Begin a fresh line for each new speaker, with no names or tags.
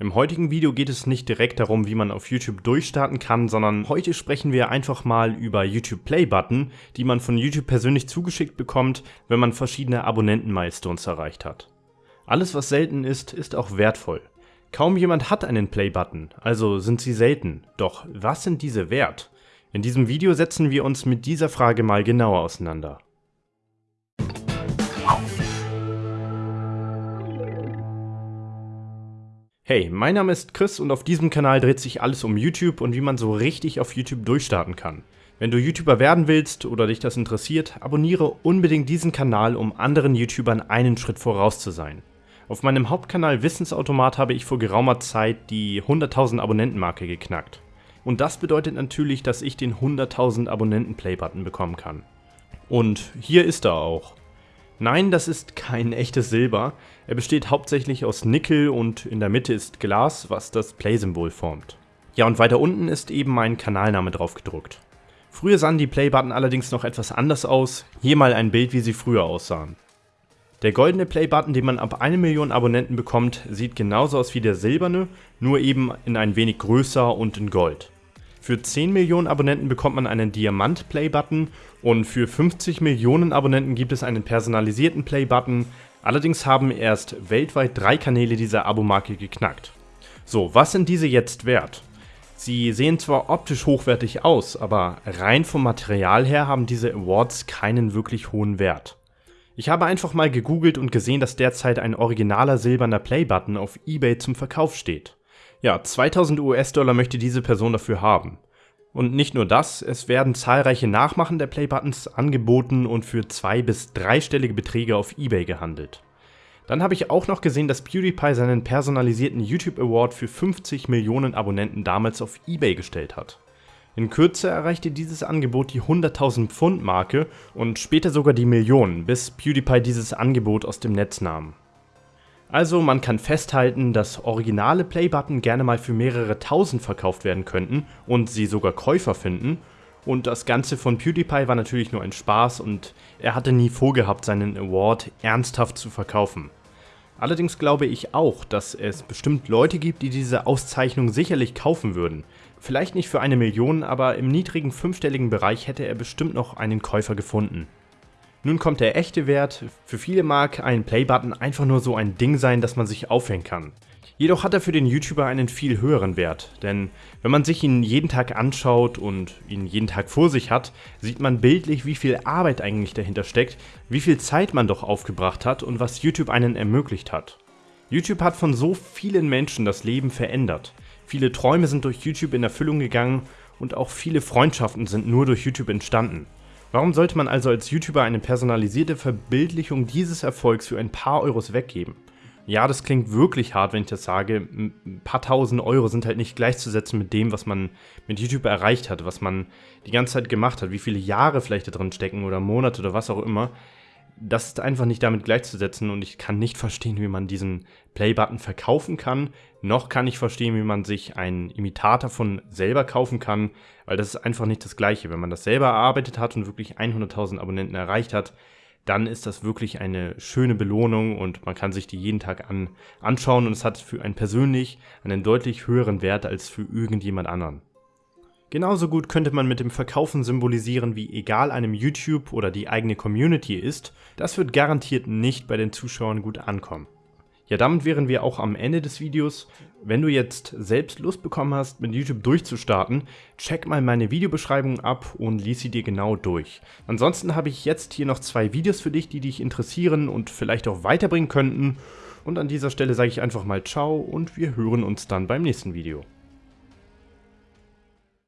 Im heutigen Video geht es nicht direkt darum, wie man auf YouTube durchstarten kann, sondern heute sprechen wir einfach mal über YouTube Play Button, die man von YouTube persönlich zugeschickt bekommt, wenn man verschiedene Abonnenten-Milestones erreicht hat. Alles was selten ist, ist auch wertvoll. Kaum jemand hat einen Play Button, also sind sie selten. Doch was sind diese wert? In diesem Video setzen wir uns mit dieser Frage mal genauer auseinander. Hey, mein Name ist Chris und auf diesem Kanal dreht sich alles um YouTube und wie man so richtig auf YouTube durchstarten kann. Wenn du YouTuber werden willst oder dich das interessiert, abonniere unbedingt diesen Kanal, um anderen YouTubern einen Schritt voraus zu sein. Auf meinem Hauptkanal Wissensautomat habe ich vor geraumer Zeit die 100.000 Abonnenten-Marke geknackt. Und das bedeutet natürlich, dass ich den 100.000 Abonnenten-Play-Button bekommen kann. Und hier ist er auch. Nein, das ist kein echtes Silber. Er besteht hauptsächlich aus Nickel und in der Mitte ist Glas, was das Play-Symbol formt. Ja, und weiter unten ist eben mein Kanalname drauf gedruckt. Früher sahen die Play-Button allerdings noch etwas anders aus. Hier mal ein Bild, wie sie früher aussahen. Der goldene Play-Button, den man ab 1 Million Abonnenten bekommt, sieht genauso aus wie der silberne, nur eben in ein wenig größer und in Gold. Für 10 Millionen Abonnenten bekommt man einen Diamant-Play-Button und für 50 Millionen Abonnenten gibt es einen personalisierten Play-Button. Allerdings haben erst weltweit drei Kanäle diese Abo-Marke geknackt. So, was sind diese jetzt wert? Sie sehen zwar optisch hochwertig aus, aber rein vom Material her haben diese Awards keinen wirklich hohen Wert. Ich habe einfach mal gegoogelt und gesehen, dass derzeit ein originaler silberner Play-Button auf Ebay zum Verkauf steht. Ja, 2000 US-Dollar möchte diese Person dafür haben. Und nicht nur das, es werden zahlreiche Nachmachen der Playbuttons angeboten und für zwei- bis dreistellige Beträge auf Ebay gehandelt. Dann habe ich auch noch gesehen, dass PewDiePie seinen personalisierten YouTube Award für 50 Millionen Abonnenten damals auf Ebay gestellt hat. In Kürze erreichte dieses Angebot die 100.000 Pfund Marke und später sogar die Millionen, bis PewDiePie dieses Angebot aus dem Netz nahm. Also man kann festhalten, dass originale Playbutton gerne mal für mehrere tausend verkauft werden könnten und sie sogar Käufer finden. Und das Ganze von PewDiePie war natürlich nur ein Spaß und er hatte nie vorgehabt, seinen Award ernsthaft zu verkaufen. Allerdings glaube ich auch, dass es bestimmt Leute gibt, die diese Auszeichnung sicherlich kaufen würden. Vielleicht nicht für eine Million, aber im niedrigen fünfstelligen Bereich hätte er bestimmt noch einen Käufer gefunden. Nun kommt der echte Wert. Für viele mag ein Playbutton einfach nur so ein Ding sein, das man sich aufhängen kann. Jedoch hat er für den YouTuber einen viel höheren Wert, denn wenn man sich ihn jeden Tag anschaut und ihn jeden Tag vor sich hat, sieht man bildlich, wie viel Arbeit eigentlich dahinter steckt, wie viel Zeit man doch aufgebracht hat und was YouTube einen ermöglicht hat. YouTube hat von so vielen Menschen das Leben verändert. Viele Träume sind durch YouTube in Erfüllung gegangen und auch viele Freundschaften sind nur durch YouTube entstanden. Warum sollte man also als YouTuber eine personalisierte Verbildlichung dieses Erfolgs für ein paar Euros weggeben? Ja, das klingt wirklich hart, wenn ich das sage. Ein paar tausend Euro sind halt nicht gleichzusetzen mit dem, was man mit YouTube erreicht hat, was man die ganze Zeit gemacht hat, wie viele Jahre vielleicht da drin stecken oder Monate oder was auch immer das ist einfach nicht damit gleichzusetzen und ich kann nicht verstehen, wie man diesen Play-Button verkaufen kann, noch kann ich verstehen, wie man sich einen Imitator von selber kaufen kann, weil das ist einfach nicht das gleiche. Wenn man das selber erarbeitet hat und wirklich 100.000 Abonnenten erreicht hat, dann ist das wirklich eine schöne Belohnung und man kann sich die jeden Tag an, anschauen und es hat für einen persönlich einen deutlich höheren Wert als für irgendjemand anderen. Genauso gut könnte man mit dem Verkaufen symbolisieren, wie egal einem YouTube oder die eigene Community ist, das wird garantiert nicht bei den Zuschauern gut ankommen. Ja, damit wären wir auch am Ende des Videos. Wenn du jetzt selbst Lust bekommen hast, mit YouTube durchzustarten, check mal meine Videobeschreibung ab und lies sie dir genau durch. Ansonsten habe ich jetzt hier noch zwei Videos für dich, die dich interessieren und vielleicht auch weiterbringen könnten. Und an dieser Stelle sage ich einfach mal Ciao und wir hören uns dann beim nächsten Video.